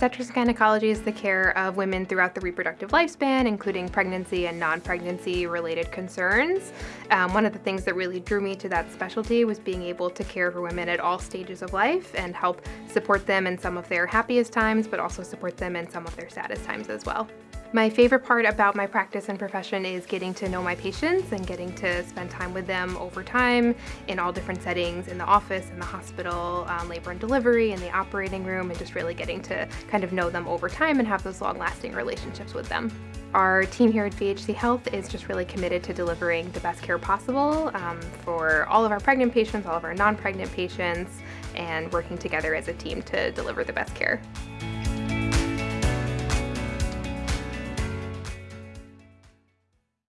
Obstetrics gynecology is the care of women throughout the reproductive lifespan, including pregnancy and non-pregnancy related concerns. Um, one of the things that really drew me to that specialty was being able to care for women at all stages of life and help support them in some of their happiest times, but also support them in some of their saddest times as well. My favorite part about my practice and profession is getting to know my patients and getting to spend time with them over time in all different settings, in the office, in the hospital, um, labor and delivery, in the operating room, and just really getting to kind of know them over time and have those long-lasting relationships with them. Our team here at VHC Health is just really committed to delivering the best care possible um, for all of our pregnant patients, all of our non-pregnant patients, and working together as a team to deliver the best care.